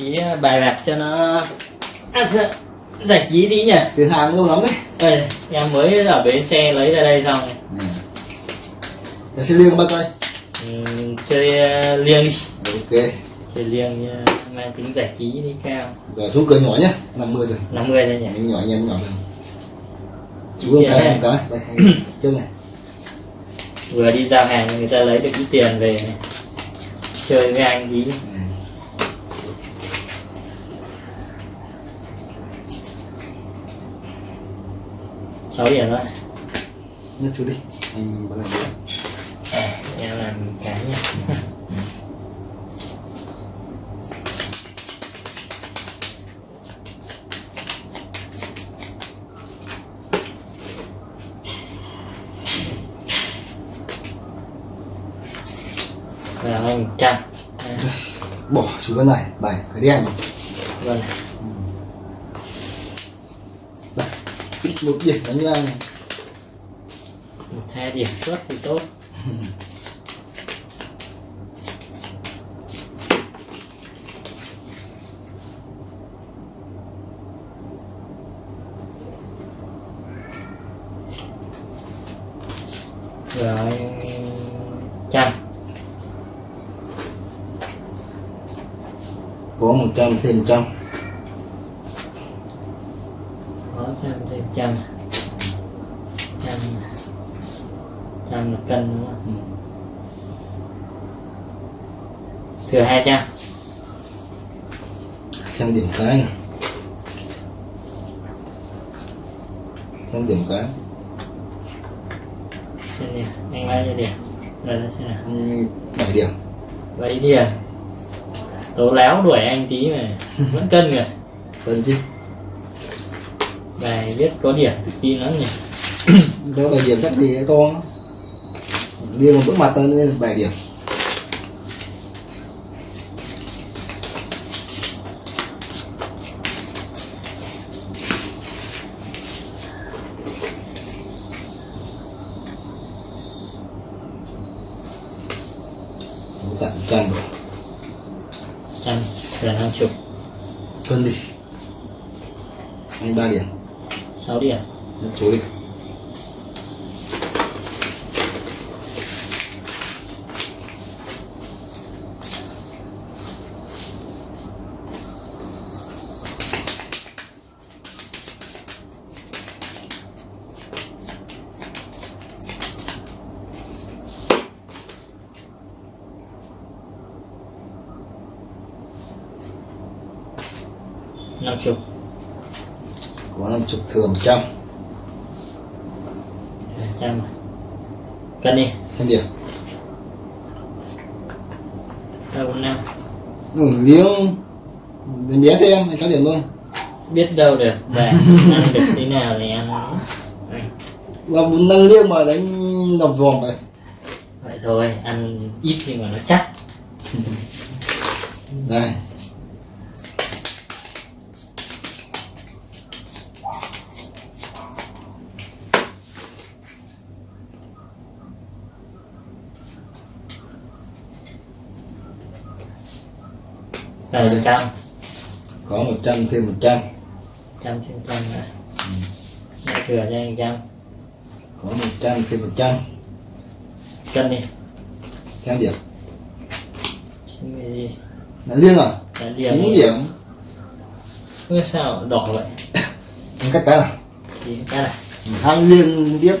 tí bài bạc cho nó à, dạ, giải trí tí nhỉ? Tiền hàng lâu lắm đấy. Đây, em mới ở bến xe lấy ra đây xong ừ. Để xe liêng bao coi Ừm, chơi liêng đi. Ok. Chơi liêng à, mang tính giải trí đi cao. Rồi xuống cửa nhỏ nhé 50 rồi. 50 thôi nhỉ? Mình nhỏ nhanh nhỏ rồi. Chú tiền cái này. một cái. Đây chân này. Vừa đi giao hàng người ta lấy được ít tiền về này. chơi với anh tí ừ. Sáu điểm thôi nhấc chú đi. Anh bắt đầu đi à, em làm cái nhé và anh trăm bỏ chú cái này. Bảy cái đen này. vâng đây ít một điểm đánh anh này. Một hai điểm suốt thì tốt. Rồi trăm. Có một trăm thêm trăm có trăm trăm trăm là cân đúng không? Ừ. thừa hai trăm xem điểm cái này. Xem điểm cái. Xem điểm anh bao nhiêu điểm. Rồi nó nào. Ừ, bảy điểm. Vậy đi à tố láo đuổi anh tí mà. Vẫn cân rồi cần chứ bài viết có điểm tự tin lắm nhỉ có bảy điểm chắc thì con? đi một bước mặt lên nên bảy điểm tặng trăm rồi trăm thừa năm chục cân đi anh ba điểm sáu điểm Nhấc chú đi năm chục thừa một trăm trăm cân đi. Xem điểm ba bốn năm. Ừ, liêng đến bé thêm anh sáu điểm thôi biết đâu được và ăn được thế nào thì ăn. Và nâng liêng mà đánh đập vòm vậy. Vậy thôi ăn ít nhưng mà nó chắc. Đây là trăm. Có một trăm thêm một trăm. Trăm trên trăm nữa Đã thừa cho anh trăm. Có một trăm thêm một trăm. Cân đi. Xem điểm. Gì? Là liêng à? Đã điểm. Chín điểm. Ôi, sao đỏ vậy. Cắt cái nào? Thì cái này. Hang liêng tiếp.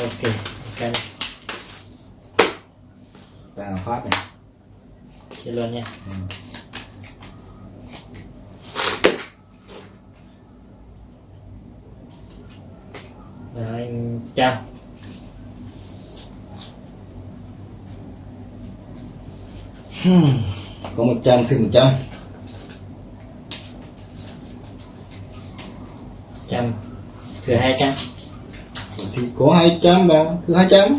Ok cân vào phát này. Chia luôn nha anh trăm có một trăm thêm một trăm. Trăm thừa hai trăm. Thì có hai trăm vào cứ hai trăm.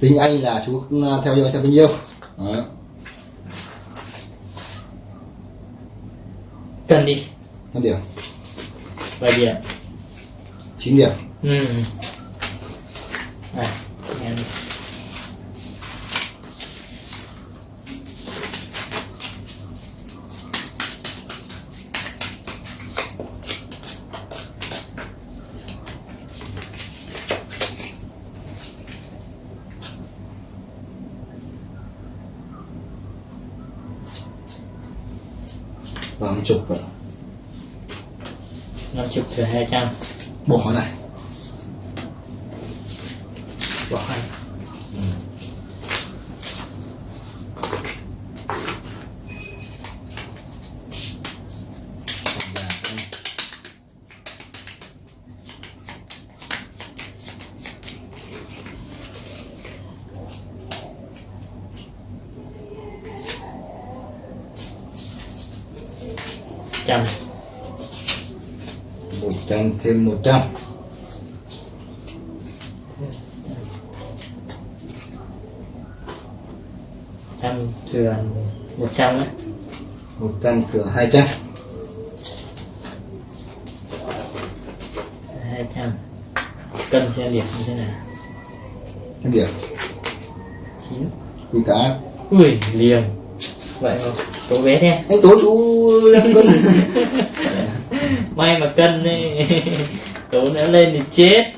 Tính anh là chú theo theo bao nhiêu? Đó. cân đi. Năm điểm 7 điểm 9 điểm ừ. à, em. Tám chục rồi chục thừa hai trăm. Bỏ này. Bỏ hai trăm một trăm thêm một trăm. Trăm thừa một trăm đấy một trăm thừa hai trăm. Hai trăm. Cân xem điểm như thế nào? Cái điểm chín. Quy cá ui liềm vậy mà tố bé thế. Anh tố chú em cân may mà cân đấy tố nữa lên thì chết.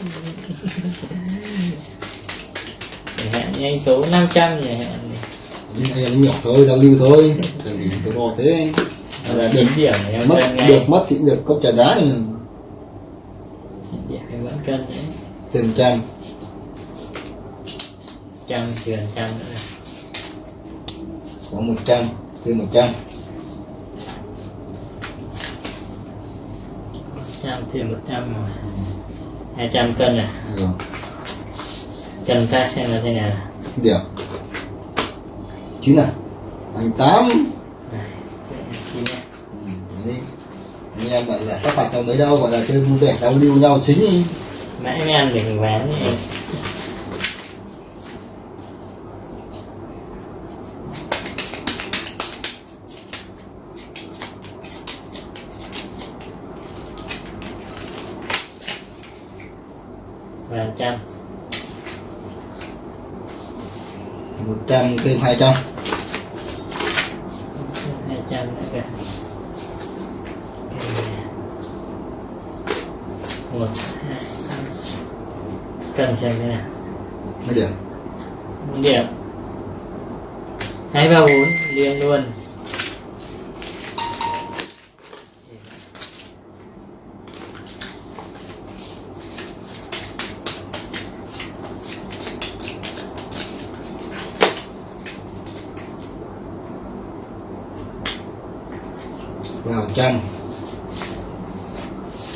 Để hẹn như anh tố 500 nhỉ hẹn nhưng anh em nhỏ thôi giao lưu thôi. Đừng gì tôi lo thế. Là được 9 điểm mất được mất thì được cốc trà đá 9 điểm vẫn cân đấy. Thêm trăm. Trăm thừa trăm nữa. Này có một trăm thêm một trăm trăm thêm một trăm mà hai trăm cân à? Rồi cân ta xem là thế nào? Điểm chín à anh tám. Em Ừ, anh em bảo là sắp bạch nhau mấy đâu gọi là chơi vui vẻ giao lưu nhau chính mãi mới ăn được ván ấy. và trăm một thêm hai trăm cân xem thế nào? Mấy điểm? Bốn điểm. Hai ba bốn. Liền luôn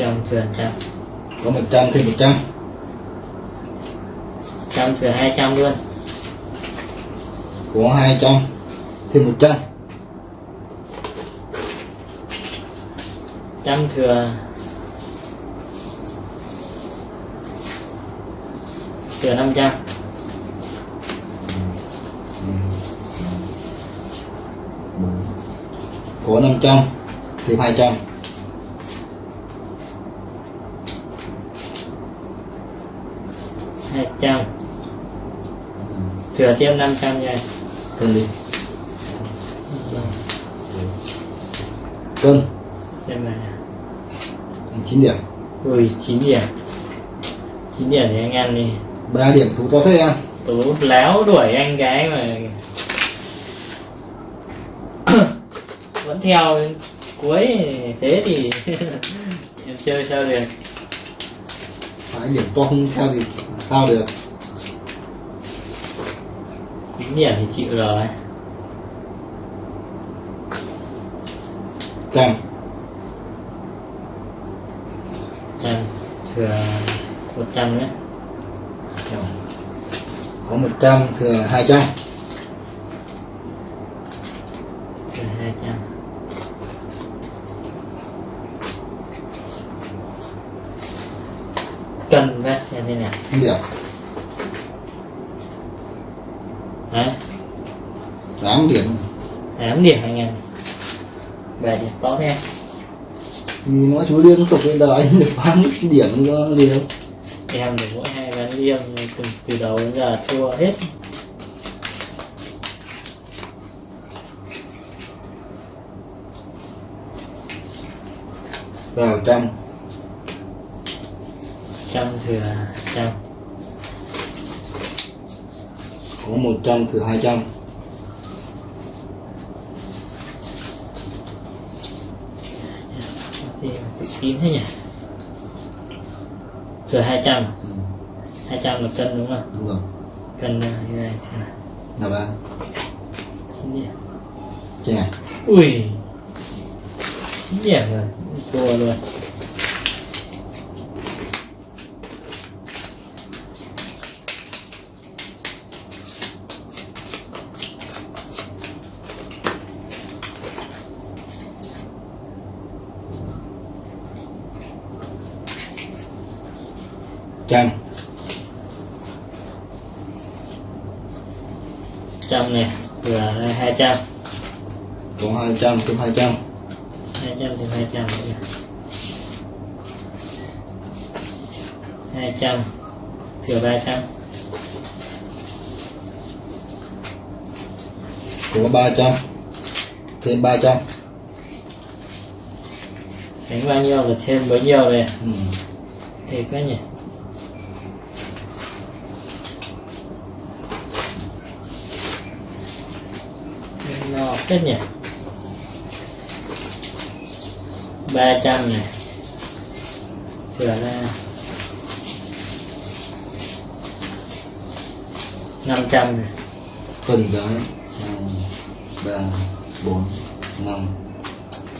100 thừa 100 có 100 thêm 100 100 thừa 200 luôn. Có 200 thêm 100 100 thừa thừa 500 có 500 thêm 200 trăm. Thừa thêm năm trăm nha. Cân đi cân. Xem anh chín điểm. Ui chín điểm. Chín điểm thì anh ăn đi. Ba điểm tú to thế em? Tú láo đuổi anh gái mà. Vẫn theo cuối thế thì em chơi sao được? Hai điểm to không theo thì sao được? Chín điểm thì chịu rồi. Trăm trăm thừa một trăm nữa có một trăm thừa hai trăm điểm anh em. Về thì tốt em thì ừ, nói chú liên tục bây giờ anh được bán điểm cho liều em được mỗi hai ván liêng từ, từ đầu đến giờ thua hết. Vào trăm trăm thừa trăm có một trăm thừa hai trăm. Kín thế nhỉ? Thừa 200 ừ. 200 là cân đúng không? Đúng rồi. Cân này như này xem nào. Nào ba. Chín điểm. Ui. Chín điểm rồi. Thua luôn trăm trăm này thừa đây 200 có hai trăm thêm hai trăm. 200 thì 200 nữa nhỉ 200 thừa 300 có ba trăm thêm ba trăm. Đánh bao nhiêu là thêm bấy nhiêu này ừ. thì quá nhỉ. No hết nhỉ ba trăm này thừa ra. năm trăm này cân cái hai ba bốn năm.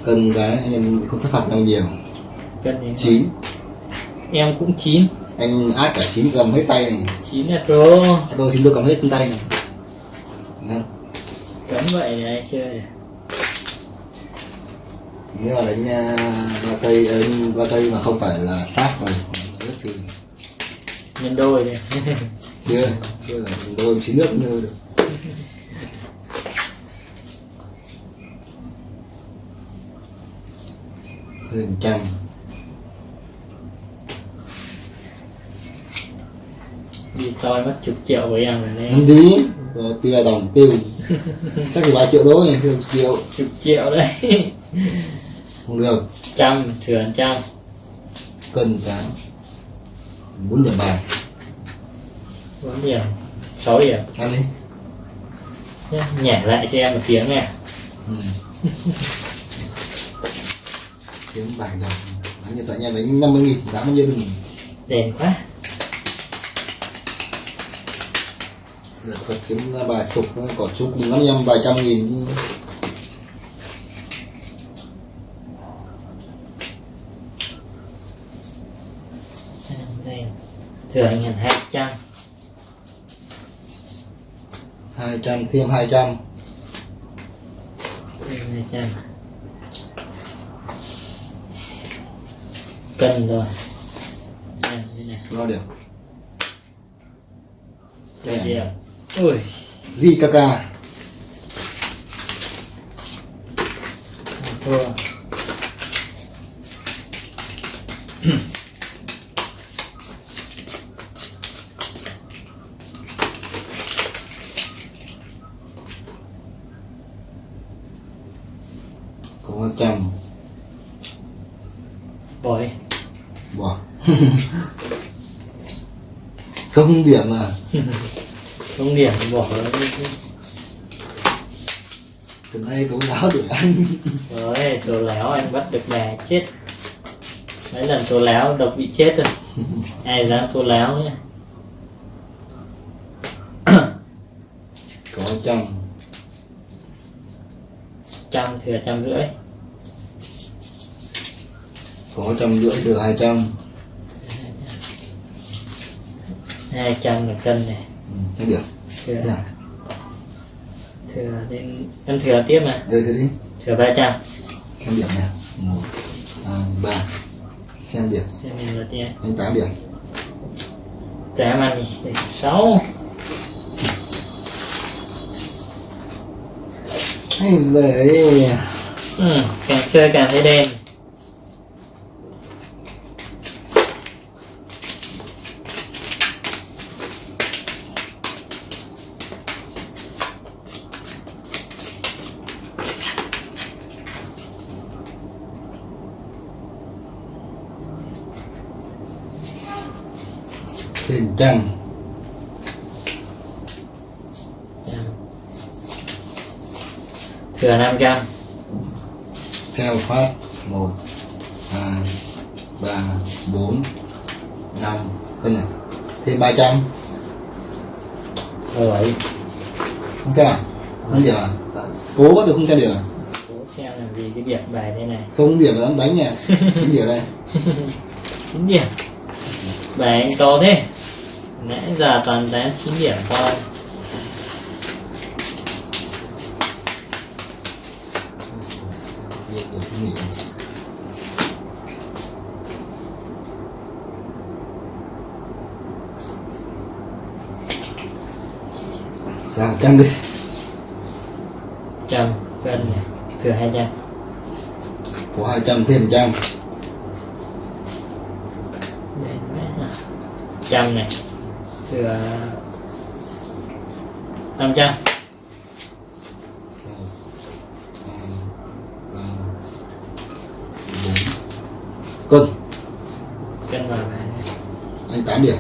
Cân cái em không thất phạt nhau nhiều. Cân này chín. Em cũng chín. Anh át cả chín cầm hết tay này. Chín là pro tôi xin tôi cầm hết tay này. Đấy. cấm vậy ai chơi. à? Nếu mà đánh uh, ba tây ờ, ba tây mà không phải là sát rồi rất thì nhân đôi đi chưa. Chưa là đôi chín nước như được. Thêm trăm đi toi mất chục triệu với em rồi đấy. Rồi tiêu đồng tiêu. Chắc thì ba triệu đố nhỉ tiêu triệu. Chục triệu đấy không được. Trăm thừa trăm. Cân cái bốn điểm bài. Bốn điểm sáu điểm. Ăn đi. Nhé nhảy lại cho em một tiếng nha. Ừ. kiếm bài đồng đánh như tại nhà đánh năm mươi nghìn đáng bao nhiêu đừng đèn quá. Được kiếm bài chục có chục năm mươi vài trăm nghìn chứ. đây thừa anh trăm. Hai trăm thêm hai trăm. Hai trăm. Cân rồi. Lo điểm cho điểm ui. Gì ca ca. Thua có trăm bỏ đi bỏ không điểm à không điểm thì bỏ từ nay tố giáo được anh. Rồi tôi léo anh bắt được bà chết. Mấy lần tôi léo độc bị chết rồi. Ai dám tôi léo nhé có trăm trăm thừa trăm rưỡi. Có trăm rưỡi từ hai trăm hai trăm là cân này. Ừ, điểm thừa Thế à? thừa đến em thừa tiếp này Đây thế đi. Thừa ba trăm. Xem điểm nè một hai ba. Xem điểm. Xem em lượt nha anh tám điểm. Tám đi sáu. Hay giời ừ, càng chơi càng thấy đen 500 theo pháp 1 2 3 4 5 bên này thì 300 Rồi vậy. Không sao? Không sao à? Cố tôi không sao được à? Cố xem làm gì cái điểm bài đây này. Không điểm là em đánh nha. Chín điểm đây. Chính điểm. Bài anh to thế. Nãy giờ toàn đánh chín điểm thôi. Ra trăm đi. Trăm này thừa 200 có 200 thêm 100 Đấy, mẹ nào. trăm này thừa 500 cân cân vào bài này anh 8 điểm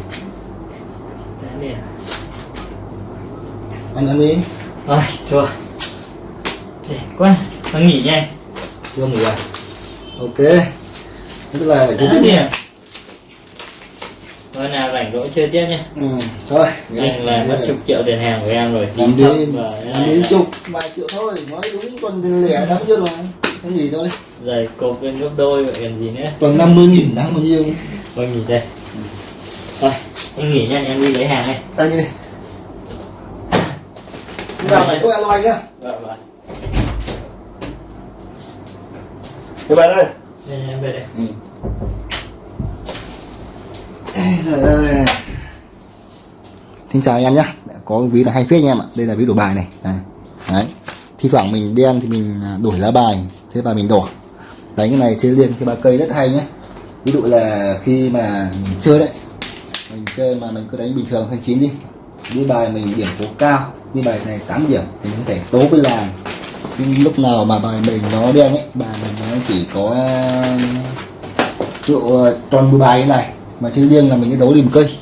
tám điểm anh ăn đi Rồi, thua Để quá, nó nghỉ nhanh chưa nghỉ à? Ok. Tức là phải chơi tiếp nhé điểm Thôi nào rảnh rỗi chơi tiếp nhé ừ. thôi Anh là mất chục triệu tiền hàng của em rồi. Làm đi cái làm đi chục vài triệu thôi nói đúng tuần tiền lẻ đáng chưa mà cái gì thôi. Giày cột lên gấp đôi vậy còn gì nữa? Tuần 50 nghìn đáng bao nhiêu? Thôi nghỉ đây. Thôi, anh nghỉ nhanh em đi lấy hàng đây. Anh đi Bây giờ phải có alo anh nhá. Vâng, vâng Thế bạn ơi. Nhanh em về đây. Ừ. Ê. Xin chào anh em nhé Có ví là hay phết anh em ạ. Đây là ví đổi bài này. Đấy. Đấy. Thi thoảng mình đen thì mình à, đổi lá bài. Thế và mình đỏ. Đánh cái này chơi liên cái ba cây rất hay nhé Ví dụ là khi mà mình chơi đấy. Mình chơi mà mình cứ đánh bình thường thanh chín đi. Đi bài mình điểm số cao như bài này 8 điểm thì có thể tố với làng Nhưng lúc nào mà bài mình nó đen ấy, Bài mình nó chỉ có ví dụ ờ, toàn 10 bài như này, mà trên liêng là mình cái đấu đi một cây.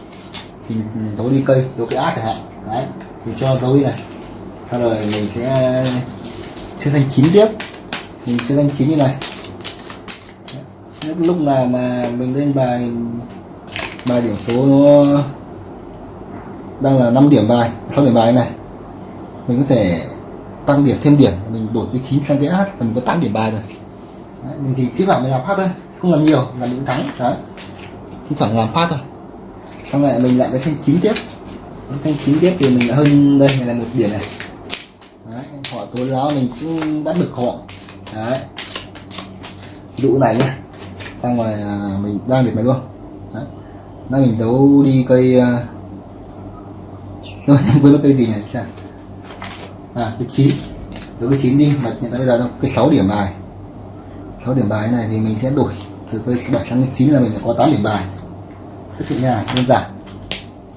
Thì đấu đi cây, đấu cái ác chẳng hạn. Đấy, thì cho dấu đi này. Sau rồi mình sẽ chơi thành chín tiếp. Mình chơi thành chín như này. Lúc nào mà mình lên bài bài điểm số nó đang là 5 điểm bài 6 điểm bài này mình có thể tăng điểm thêm điểm mình đổi cái chín sang cái hát là mình có tám điểm bài rồi. Đấy, mình thì thi thoảng mình làm phát thôi không làm nhiều là những thắng đấy. Thi thoảng làm phát thôi. Xong lại mình lại cái thanh chín tiếp. Cái thanh chín tiếp thì mình lại hơn đây này là một điểm này. Đấy họ tố giáo mình cũng bắt được họ. Đấy. Dụ này nhá. Xong rồi à, mình đang điểm này luôn. Đấy. Nó mình giấu đi cây rồi à, em quên mất cây gì này sao à cái chín. Đối cái chín đi, mà hiện tại bây giờ nó cái 6 điểm bài. 6 điểm bài này thì mình sẽ đổi từ cái 7 sang cái 9 là mình sẽ có 8 điểm bài. Rất nhẹ nhàng đơn giản.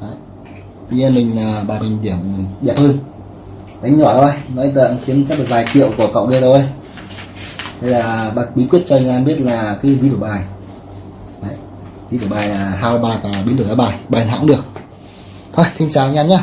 Đấy. tuy nhiên mình à, bài mình điểm đẹp hơn. Đánh nhỏ thôi. Nói tận kiếm chắc được vài triệu của cậu kia thôi. Đây là bật bí quyết cho anh em biết là cái ví đổi bài. Đấy. ví đổi bài là hao bài và biến đổi giá bài. Bài nào cũng được. Thôi, xin chào anh em nhé.